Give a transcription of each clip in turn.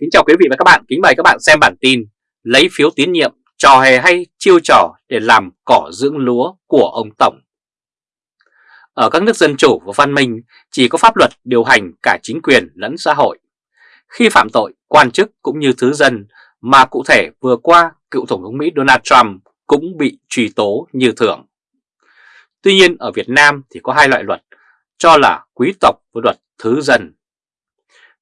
Kính chào quý vị và các bạn, kính mời các bạn xem bản tin Lấy phiếu tín nhiệm, trò hề hay chiêu trò để làm cỏ dưỡng lúa của ông Tổng. Ở các nước dân chủ và văn minh chỉ có pháp luật điều hành cả chính quyền lẫn xã hội. Khi phạm tội, quan chức cũng như thứ dân mà cụ thể vừa qua cựu Tổng thống Mỹ Donald Trump cũng bị truy tố như thường. Tuy nhiên ở Việt Nam thì có hai loại luật cho là quý tộc với luật thứ dân.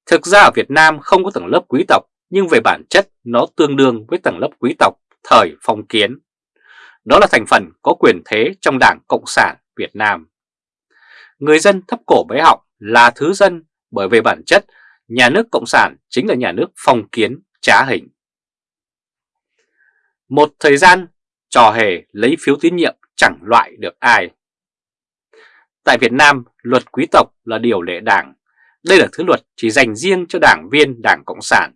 Thực ra ở Việt Nam không có tầng lớp quý tộc, nhưng về bản chất nó tương đương với tầng lớp quý tộc thời phong kiến. Đó là thành phần có quyền thế trong Đảng Cộng sản Việt Nam. Người dân thấp cổ bé họng là thứ dân bởi về bản chất nhà nước Cộng sản chính là nhà nước phong kiến trá hình. Một thời gian trò hề lấy phiếu tín nhiệm chẳng loại được ai. Tại Việt Nam, luật quý tộc là điều lệ đảng đây là thứ luật chỉ dành riêng cho đảng viên Đảng Cộng sản,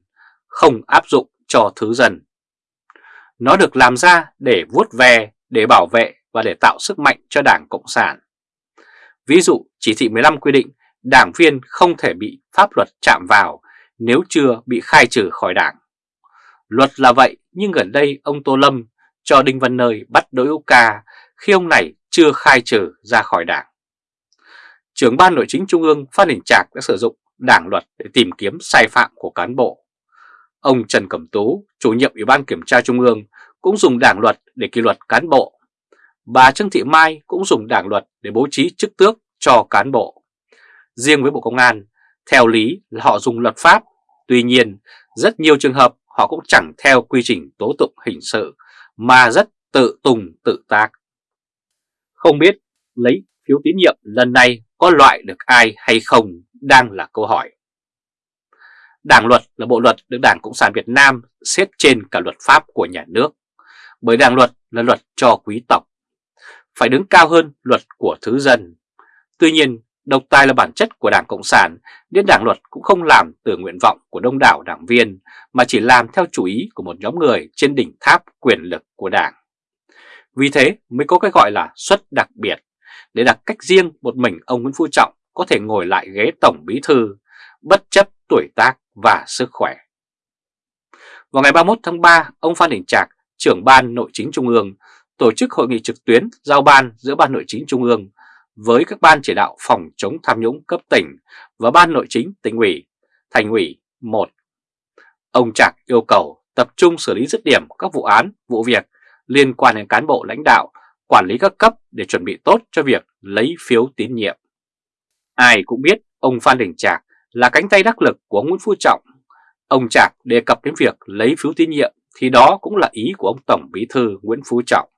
không áp dụng cho thứ dân. Nó được làm ra để vuốt ve, để bảo vệ và để tạo sức mạnh cho Đảng Cộng sản. Ví dụ, chỉ thị 15 quy định đảng viên không thể bị pháp luật chạm vào nếu chưa bị khai trừ khỏi đảng. Luật là vậy, nhưng gần đây ông Tô Lâm cho Đinh Văn Nơi bắt đối Hữu Ca khi ông này chưa khai trừ ra khỏi đảng trưởng ban nội chính trung ương Phan Đình Trạc đã sử dụng đảng luật để tìm kiếm sai phạm của cán bộ. Ông Trần Cẩm Tú, chủ nhiệm Ủy ban Kiểm tra Trung ương cũng dùng đảng luật để kỷ luật cán bộ. Bà Trương Thị Mai cũng dùng đảng luật để bố trí chức tước cho cán bộ. Riêng với Bộ Công an, theo lý là họ dùng luật pháp, tuy nhiên rất nhiều trường hợp họ cũng chẳng theo quy trình tố tụng hình sự mà rất tự tùng tự tác. Không biết lấy phiếu tín nhiệm lần này có loại được ai hay không đang là câu hỏi. Đảng luật là bộ luật được Đảng Cộng sản Việt Nam xếp trên cả luật pháp của nhà nước, bởi đảng luật là luật cho quý tộc, phải đứng cao hơn luật của thứ dân. Tuy nhiên, độc tài là bản chất của Đảng Cộng sản, nên đảng luật cũng không làm từ nguyện vọng của đông đảo đảng viên, mà chỉ làm theo chủ ý của một nhóm người trên đỉnh tháp quyền lực của đảng. Vì thế mới có cái gọi là suất đặc biệt để đặt cách riêng một mình ông Nguyễn Phú Trọng có thể ngồi lại ghế Tổng Bí Thư, bất chấp tuổi tác và sức khỏe. Vào ngày 31 tháng 3, ông Phan Đình Trạc, trưởng ban nội chính Trung ương, tổ chức hội nghị trực tuyến giao ban giữa ban nội chính Trung ương với các ban chỉ đạo phòng chống tham nhũng cấp tỉnh và ban nội chính tỉnh ủy, thành ủy 1. Ông Trạc yêu cầu tập trung xử lý dứt điểm các vụ án, vụ việc liên quan đến cán bộ lãnh đạo quản lý các cấp để chuẩn bị tốt cho việc lấy phiếu tín nhiệm. Ai cũng biết ông Phan Đình Trạc là cánh tay đắc lực của Nguyễn Phú Trọng. Ông Trạc đề cập đến việc lấy phiếu tín nhiệm thì đó cũng là ý của ông Tổng Bí Thư Nguyễn Phú Trọng.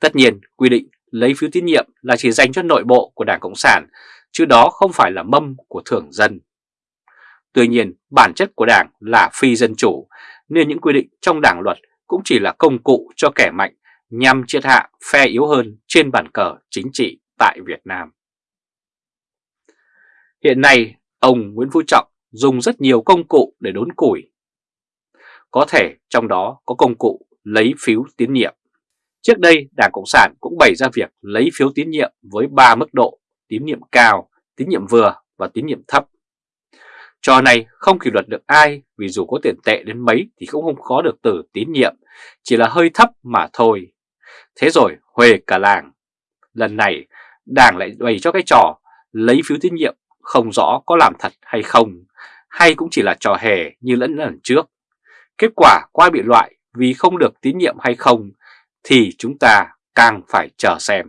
Tất nhiên, quy định lấy phiếu tín nhiệm là chỉ dành cho nội bộ của Đảng Cộng sản, chứ đó không phải là mâm của thường dân. Tuy nhiên, bản chất của Đảng là phi dân chủ, nên những quy định trong Đảng luật cũng chỉ là công cụ cho kẻ mạnh nhằm triệt hạ phe yếu hơn trên bàn cờ chính trị tại Việt Nam. Hiện nay, ông Nguyễn Phú Trọng dùng rất nhiều công cụ để đốn củi. Có thể trong đó có công cụ lấy phiếu tín nhiệm. Trước đây, Đảng Cộng sản cũng bày ra việc lấy phiếu tín nhiệm với 3 mức độ tín nhiệm cao, tín nhiệm vừa và tín nhiệm thấp. Trò này không kỷ luật được ai vì dù có tiền tệ đến mấy thì cũng không có được từ tín nhiệm, chỉ là hơi thấp mà thôi. Thế rồi huề cả làng. Lần này đảng lại bày cho cái trò lấy phiếu tín nhiệm không rõ có làm thật hay không, hay cũng chỉ là trò hề như lẫn lần trước. Kết quả qua bị loại vì không được tín nhiệm hay không thì chúng ta càng phải chờ xem.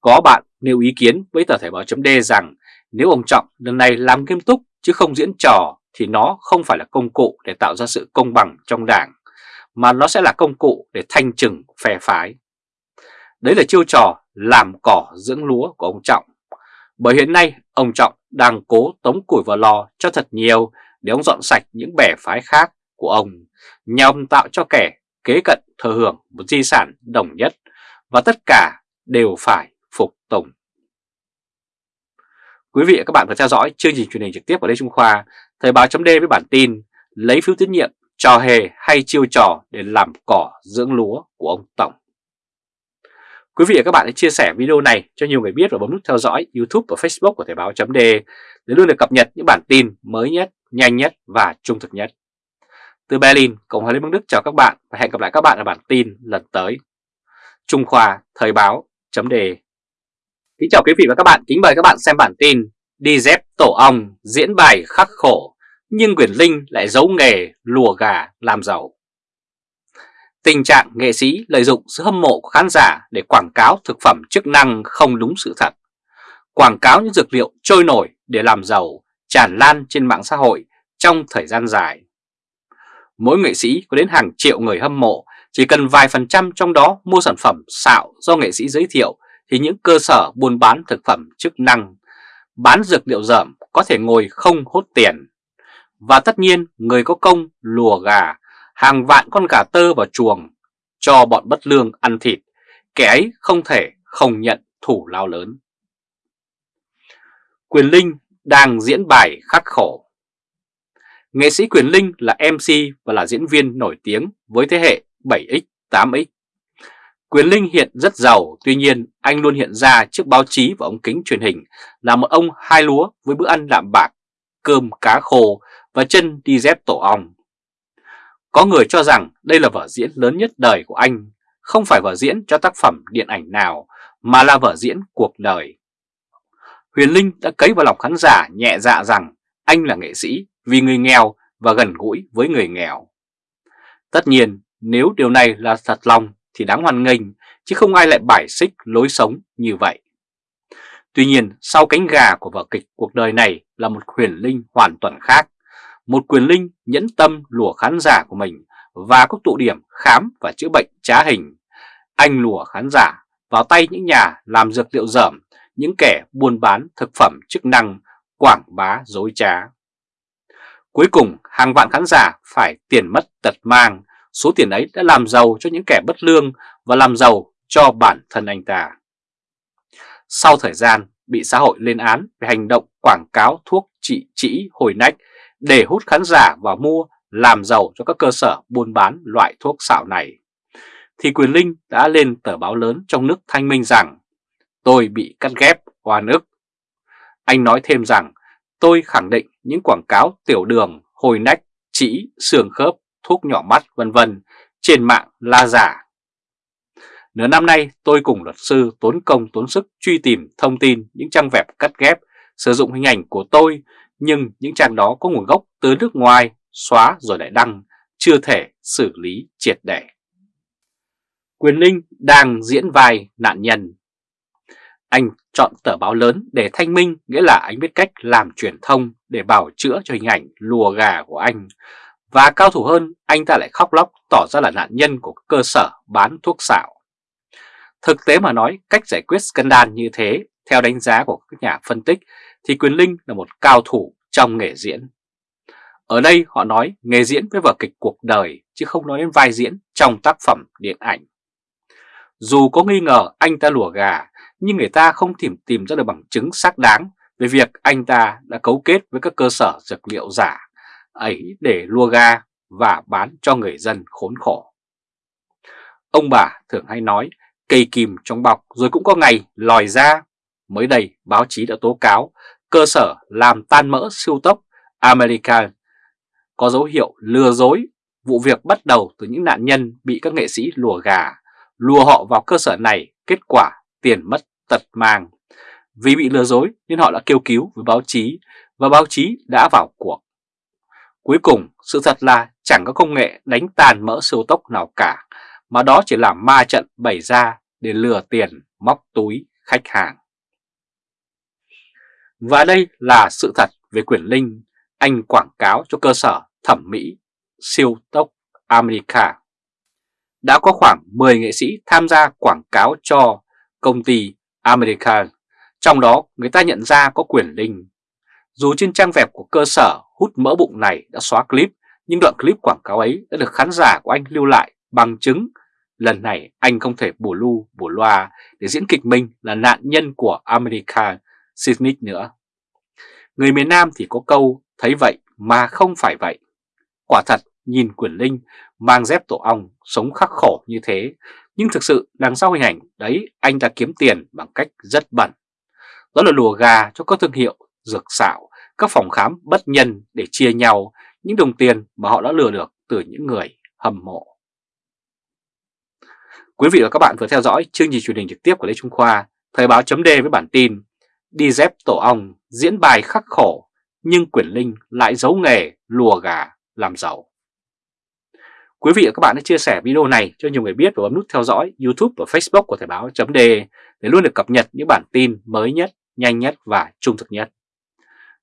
Có bạn nêu ý kiến với tờ Thể báo chấm rằng nếu ông Trọng lần này làm nghiêm túc chứ không diễn trò thì nó không phải là công cụ để tạo ra sự công bằng trong đảng, mà nó sẽ là công cụ để thanh trừng phe phái. Đấy là chiêu trò làm cỏ dưỡng lúa của ông Trọng. Bởi hiện nay ông Trọng đang cố tống củi vào lò cho thật nhiều để ông dọn sạch những bè phái khác của ông nhằm tạo cho kẻ kế cận thừa hưởng một di sản đồng nhất và tất cả đều phải phục tùng. Quý vị và các bạn vừa theo dõi chương trình truyền hình trực tiếp của Lê Trung Khoa, Thời báo chấm với bản tin lấy phiếu tín nhiệm, trò hề hay chiêu trò để làm cỏ dưỡng lúa của ông Tổng. Quý vị và các bạn hãy chia sẻ video này cho nhiều người biết và bấm nút theo dõi YouTube và Facebook của Thời báo .de để luôn được cập nhật những bản tin mới nhất, nhanh nhất và trung thực nhất. Từ Berlin, Cộng hòa Liên bang Đức chào các bạn và hẹn gặp lại các bạn ở bản tin lần tới. Trung Khoa Thời báo chấm đề Kính chào quý vị và các bạn, kính mời các bạn xem bản tin Đi dép tổ ong diễn bài khắc khổ nhưng Quyền Linh lại giấu nghề lùa gà làm giàu. Tình trạng nghệ sĩ lợi dụng sự hâm mộ của khán giả để quảng cáo thực phẩm chức năng không đúng sự thật. Quảng cáo những dược liệu trôi nổi để làm giàu tràn lan trên mạng xã hội trong thời gian dài. Mỗi nghệ sĩ có đến hàng triệu người hâm mộ, chỉ cần vài phần trăm trong đó mua sản phẩm xạo do nghệ sĩ giới thiệu thì những cơ sở buôn bán thực phẩm chức năng, bán dược liệu dởm có thể ngồi không hốt tiền. Và tất nhiên người có công lùa gà, hàng vạn con gà tơ vào chuồng cho bọn bất lương ăn thịt, kẻ ấy không thể không nhận thủ lao lớn. Quyền Linh đang diễn bài khắc khổ. Nghệ sĩ Quyền Linh là MC và là diễn viên nổi tiếng với thế hệ 7X, 8X. Quyền Linh hiện rất giàu, tuy nhiên anh luôn hiện ra trước báo chí và ống kính truyền hình là một ông hai lúa với bữa ăn đạm bạc, cơm cá khô và chân đi dép tổ ong. Có người cho rằng đây là vở diễn lớn nhất đời của anh, không phải vở diễn cho tác phẩm điện ảnh nào mà là vở diễn cuộc đời. Huyền Linh đã cấy vào lòng khán giả nhẹ dạ rằng anh là nghệ sĩ vì người nghèo và gần gũi với người nghèo. Tất nhiên, nếu điều này là thật lòng thì đáng hoan nghênh, chứ không ai lại bài xích lối sống như vậy. Tuy nhiên, sau cánh gà của vở kịch cuộc đời này là một huyền linh hoàn toàn khác. Một quyền linh nhẫn tâm lùa khán giả của mình và các tụ điểm khám và chữa bệnh trá hình. Anh lùa khán giả vào tay những nhà làm dược liệu dởm, những kẻ buôn bán thực phẩm chức năng, quảng bá dối trá. Cuối cùng, hàng vạn khán giả phải tiền mất tật mang, số tiền ấy đã làm giàu cho những kẻ bất lương và làm giàu cho bản thân anh ta. Sau thời gian bị xã hội lên án về hành động quảng cáo thuốc trị trĩ hồi nách để hút khán giả vào mua làm giàu cho các cơ sở buôn bán loại thuốc xạo này, thì Quyền Linh đã lên tờ báo lớn trong nước thanh minh rằng tôi bị cắt ghép oan ức. Anh nói thêm rằng tôi khẳng định những quảng cáo tiểu đường, hồi nách, chỉ, xương khớp, thuốc nhỏ mắt vân vân trên mạng là giả. Nửa năm nay tôi cùng luật sư tốn công tốn sức truy tìm thông tin những trang web cắt ghép sử dụng hình ảnh của tôi nhưng những trang đó có nguồn gốc từ nước ngoài xóa rồi lại đăng chưa thể xử lý triệt để. Quyền Linh đang diễn vai nạn nhân. Anh chọn tờ báo lớn để thanh minh nghĩa là anh biết cách làm truyền thông để bảo chữa cho hình ảnh lùa gà của anh và cao thủ hơn, anh ta lại khóc lóc tỏ ra là nạn nhân của cơ sở bán thuốc xạo. Thực tế mà nói, cách giải quyết scandal như thế, theo đánh giá của các nhà phân tích, thì Quyền Linh là một cao thủ trong nghề diễn. Ở đây họ nói nghề diễn với vở kịch cuộc đời, chứ không nói đến vai diễn trong tác phẩm điện ảnh. Dù có nghi ngờ anh ta lùa gà, nhưng người ta không tìm tìm ra được bằng chứng xác đáng về việc anh ta đã cấu kết với các cơ sở dược liệu giả ấy để lùa gà và bán cho người dân khốn khổ. Ông bà thường hay nói cây kìm trong bọc rồi cũng có ngày lòi ra. Mới đây báo chí đã tố cáo cơ sở làm tan mỡ siêu tốc American có dấu hiệu lừa dối. Vụ việc bắt đầu từ những nạn nhân bị các nghệ sĩ lùa gà, lùa họ vào cơ sở này, kết quả tiền mất tật mang. Vì bị lừa dối nên họ đã kêu cứu với báo chí và báo chí đã vào cuộc. Cuối cùng, sự thật là chẳng có công nghệ đánh tàn mỡ siêu tốc nào cả, mà đó chỉ là ma trận bày ra để lừa tiền, móc túi khách hàng. Và đây là sự thật về quyền linh anh quảng cáo cho cơ sở thẩm mỹ siêu tốc America. Đã có khoảng 10 nghệ sĩ tham gia quảng cáo cho công ty America, trong đó người ta nhận ra có quyền linh. Dù trên trang web của cơ sở hút mỡ bụng này đã xóa clip, nhưng đoạn clip quảng cáo ấy đã được khán giả của anh lưu lại bằng chứng. Lần này anh không thể bổ lu, bổ loa để diễn kịch mình là nạn nhân của America Sydney nữa. Người miền Nam thì có câu thấy vậy mà không phải vậy. Quả thật nhìn Quyền Linh mang dép tổ ong sống khắc khổ như thế, nhưng thực sự đằng sau hình ảnh đấy anh ta kiếm tiền bằng cách rất bẩn. Đó là lùa gà cho các thương hiệu dược xạo các phòng khám bất nhân để chia nhau những đồng tiền mà họ đã lừa được từ những người hâm mộ. Quý vị và các bạn vừa theo dõi chương trình truyền hình trực tiếp của Lê Trung Khoa, Thời báo chấm với bản tin Đi dép tổ ong diễn bài khắc khổ nhưng Quyền Linh lại giấu nghề lùa gà làm giàu. Quý vị và các bạn hãy chia sẻ video này cho nhiều người biết và bấm nút theo dõi YouTube và Facebook của Thời báo .de để luôn được cập nhật những bản tin mới nhất, nhanh nhất và trung thực nhất.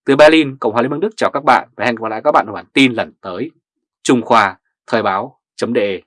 Từ Berlin, Cộng hòa Liên bang Đức chào các bạn và hẹn gặp lại các bạn ở bản tin lần tới. Trung Khoa, Thời báo .de